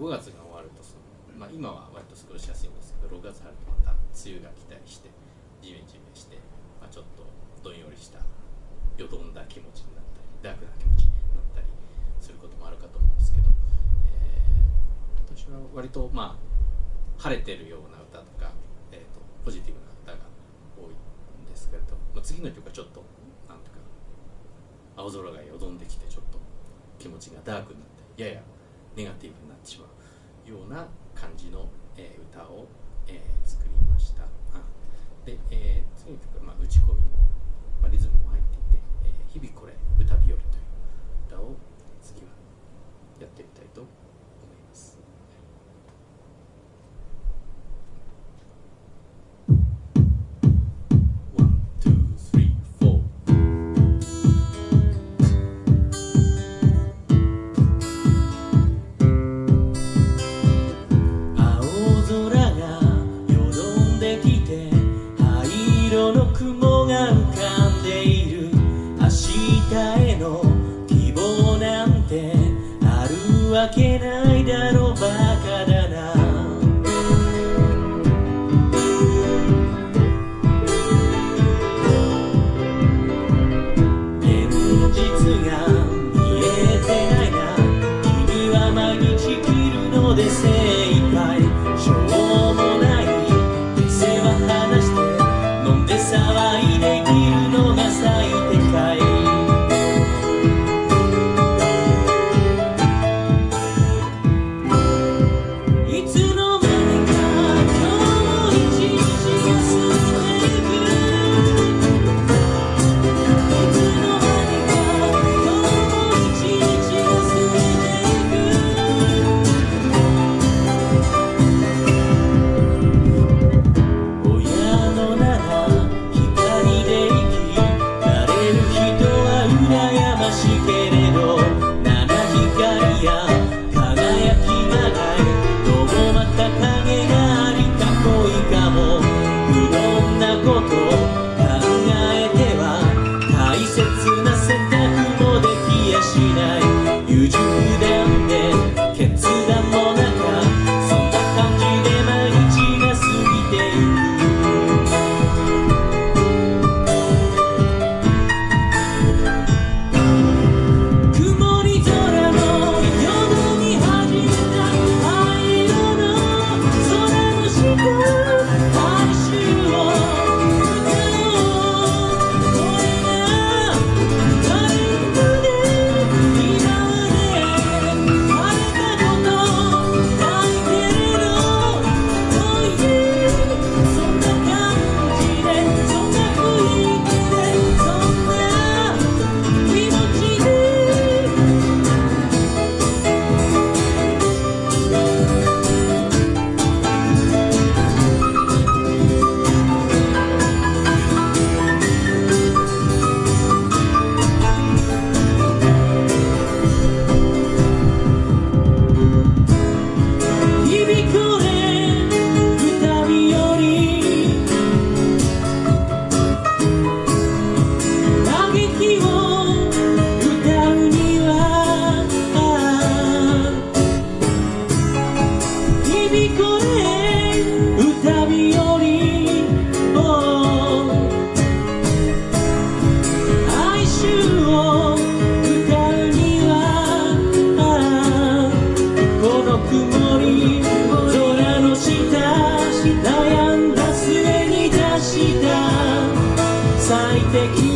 5月が終わるとその、まあ、今は割と過ごしやすいんですけど6月入るとまた梅雨が来たりしてジメジメして、まあ、ちょっとどんよりしたよどんだ気持ちになったりダークな気持ちになったりすることもあるかと思うんですけど、えー、今年は割とまあ晴れてるような歌とか、えーと、ポジティブな歌が多いんですけれど、まあ、次の曲はちょっとなんていうか青空がよどんできてちょっと気持ちがダークになってややネガティブになってしまうような感じの、え、歌を、え、作りました。あるわけ曇り空の下悩んだ末に出した最適